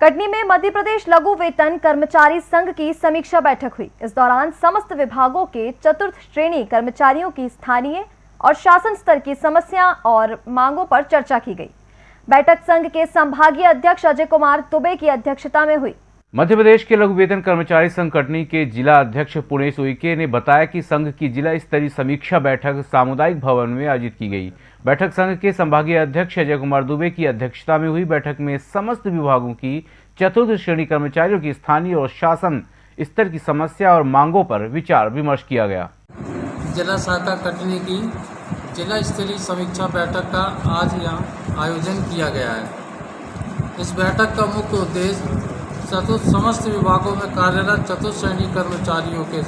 कटनी में मध्य प्रदेश लघु वेतन कर्मचारी संघ की समीक्षा बैठक हुई। इस दौरान समस्त विभागों के चतुर्थ श्रेणी कर्मचारियों की स्थानीय और शासन स्तर की समस्या और मांगों पर चर्चा की गई। बैठक संघ के संभागीय अध्यक्ष अजय कुमार दुबे की अध्यक्षता में हुई। मध्य प्रदेश के लघु वेतन कर्मचारी कटनी के जिला अध्यक्ष पुणेश उइके ने बताया कि संघ की जिला स्तरीय समीक्षा बैठक सामुदायिक भवन में आयोजित की गई। बैठक संघ के संभागीय अध्यक्ष अजय कुमार दुबे की अध्यक्षता में हुई। बैठक में समस्त विभागों की चतुर्थ श्रेणी कर्मचारियों की स्थानीय और शासन स्तर की समस्या और मांगों पर विचार विमर्श किया गया। जिला शाखा कटनी की जिला स्तरीय समीक्षा बैठक का आज यहाँ आयोजन किया गया है। इस बैठक का मुख्य उद्देश्य चतुर्थ, समस्त विभागों में कार्यरत चतुर्थ श्रेणी कर्मचारियों के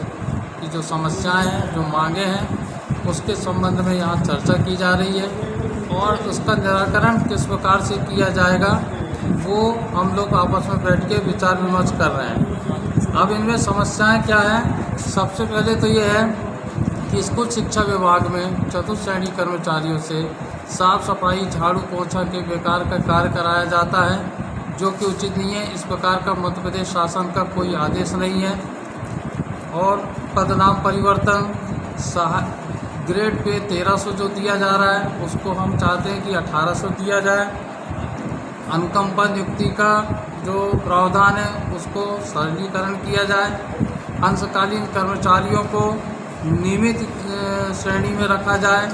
की जो समस्याएँ हैं, जो मांगे हैं, उसके संबंध में यहाँ चर्चा की जा रही है और उसका निराकरण किस प्रकार से किया जाएगा, वो हम लोग आपस में बैठ के विचार विमर्श कर रहे हैं। अब इनमें समस्याएँ क्या हैं? सबसे पहले तो ये है कि स्कूल शिक्षा विभाग में चतुर्थ श्रेणी कर्मचारियों से साफ़ सफ़ाई झाड़ू पोछा के बेकार का कार्य कराया जाता है। जो कि उचित नहीं है। इस प्रकार का मध्य प्रदेश शासन का कोई आदेश नहीं है। और पदनाम परिवर्तन सहा ग्रेड पे 1300 जो दिया जा रहा है, उसको हम चाहते हैं कि 1800 दिया जाए। अनुकंपा नियुक्ति का जो प्रावधान है, उसको सरलीकरण किया जाए। अंशकालीन कर्मचारियों को नियमित श्रेणी में रखा जाए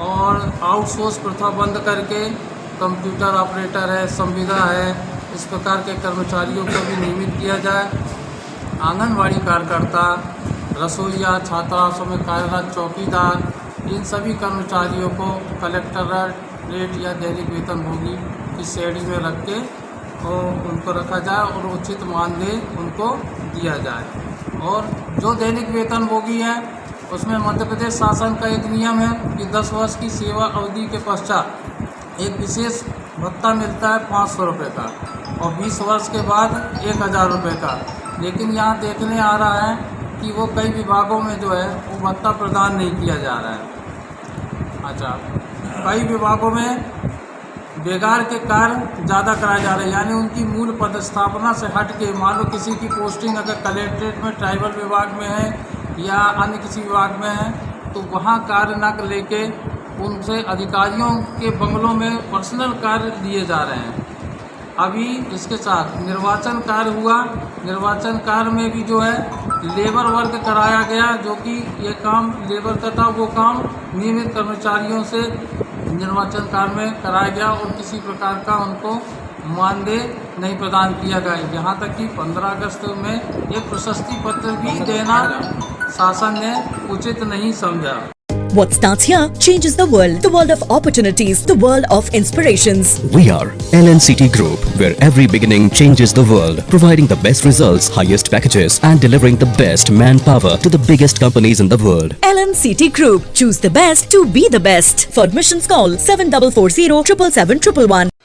और आउटसोर्स प्रथा बंद करके कंप्यूटर ऑपरेटर है, संविदा है इस प्रकार के कर्मचारियों को भी नियमित किया जाए। आंगनवाड़ी कार्यकर्ता, रसोईया छात्रावासों में कार्यरत चौकीदार, इन सभी कर्मचारियों को कलेक्टर रेट या दैनिक वेतन भोगी की श्रेणी में रख के और उनको रखा जाए और उचित मानदेय उनको दिया जाए। और जो दैनिक वेतन भोगी है, उसमें मध्य प्रदेश शासन का एक नियम है कि 10 वर्ष की सेवा अवधि के पश्चात एक विशेष भत्ता मिलता है पाँच सौ रुपये का। और 20 वर्ष के बाद एक हज़ार रुपये का। लेकिन यहाँ देखने आ रहा है कि वो कई विभागों में जो है, वो भत्ता प्रदान नहीं किया जा रहा है। अच्छा कई विभागों में बेगार के कार्य ज़्यादा कराए जा रहे हैं। यानी उनकी मूल पदस्थापना से हट के, मान लो किसी की पोस्टिंग अगर कलेक्ट्रेट में, ट्राइबल विभाग में है या अन्य किसी विभाग में है तो वहाँ कार्य न लेके उनसे अधिकारियों के बंगलों में पर्सनल कार्य दिए जा रहे हैं। अभी इसके साथ निर्वाचन कार्य हुआ। निर्वाचन कार्य में भी जो है, लेबर वर्क कराया गया, जो कि ये काम लेबर का था वो काम नियमित कर्मचारियों से निर्वाचन कार्य में कराया गया और किसी प्रकार का उनको मानदेय नहीं प्रदान किया गया यहाँ तक कि 15 अगस्त में एक प्रशस्ति पत्र भी देना शासन ने उचित नहीं समझा। What starts here changes the world. The world of opportunities. The world of inspirations. We are LNCT Group, where every beginning changes the world. Providing the best results, highest packages and delivering the best manpower to the biggest companies in the world. LNCT Group. Choose the best to be the best. For admissions call 7440 777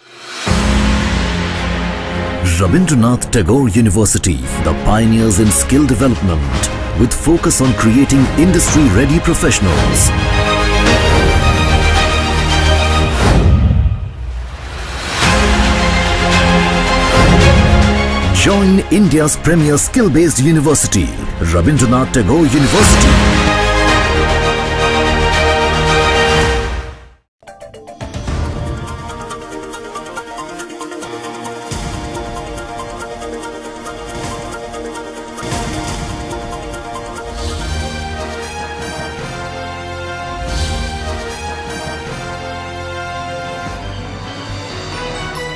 Rabindranath Tagore University, the pioneers in skill development with focus on creating industry-ready professionals. Join India's premier skill-based university, Rabindranath Tagore University.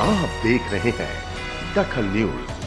आप देख रहे हैं दखल news.